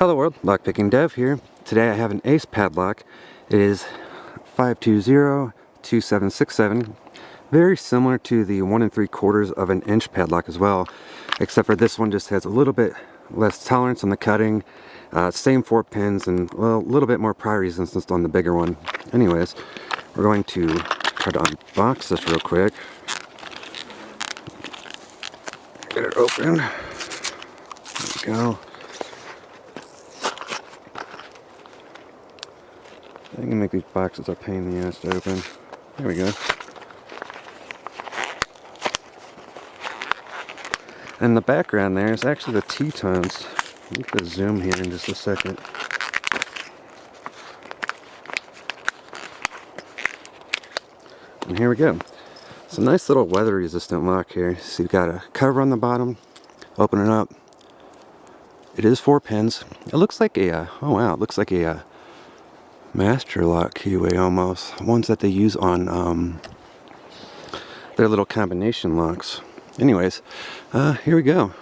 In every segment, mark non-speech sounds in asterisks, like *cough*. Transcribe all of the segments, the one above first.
Hello world, Lockpicking Dev here. Today I have an Ace padlock. It is 520-2767. Very similar to the 1 and 3 quarters of an inch padlock as well, except for this one just has a little bit less tolerance on the cutting. Uh, same four pins and a little bit more pry resistance on the bigger one. Anyways, we're going to try to unbox this real quick. Get it open. There we go. I can make these boxes a pain in the ass to open. There we go. And the background there is actually the Tetons. I'm going to zoom here in just a second. And here we go. It's a nice little weather resistant lock here. So you've got a cover on the bottom. Open it up. It is four pins. It looks like a, uh, oh wow, it looks like a uh, master lock keyway almost. Ones that they use on um, their little combination locks. Anyways uh, here we go.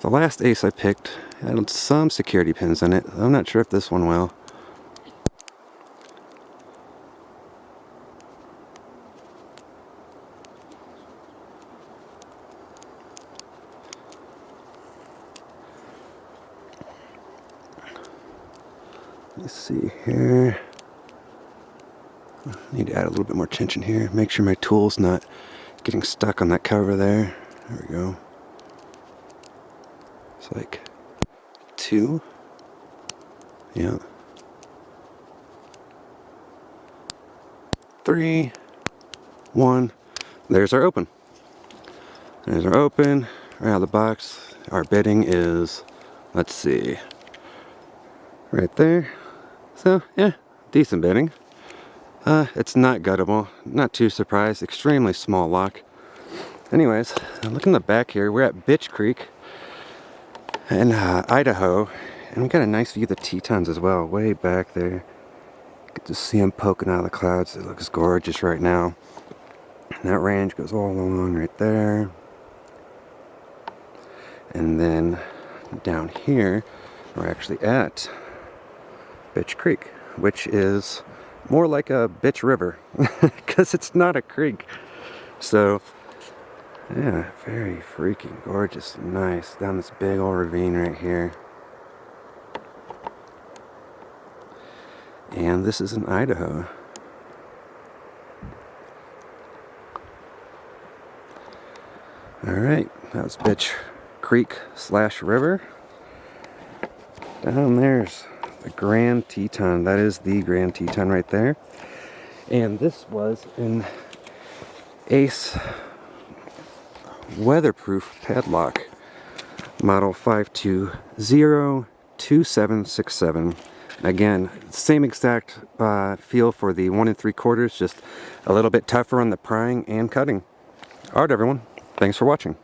The last ace I picked had some security pins in it. I'm not sure if this one will Let's see here. Need to add a little bit more tension here. Make sure my tool's not getting stuck on that cover there. There we go. It's like two. Yeah. Three. One. There's our open. There's our open. Right out of the box. Our bitting is, let's see, right there. So, yeah, decent bitting. Uh, it's not guttable, not too surprised, extremely small lock. Anyways, look in the back here, we're at Bitch Creek in uh, Idaho, and we got a nice view of the Tetons as well, way back there. Can just see them poking out of the clouds, it looks gorgeous right now. And that range goes all along right there. And then down here, we're actually at Bitch Creek, which is more like a bitch river *laughs* because it's not a creek. So, yeah, very freaking gorgeous, nice, down this big old ravine right here. And this is in Idaho. Alright, that was Bitch Creek slash river. Down there's a Grand Teton. That is the Grand Teton right there. And this was an Ace weatherproof padlock model 5202767 again same exact uh, feel for the one and three quarters just a little bit tougher on the prying and cutting alright everyone thanks for watching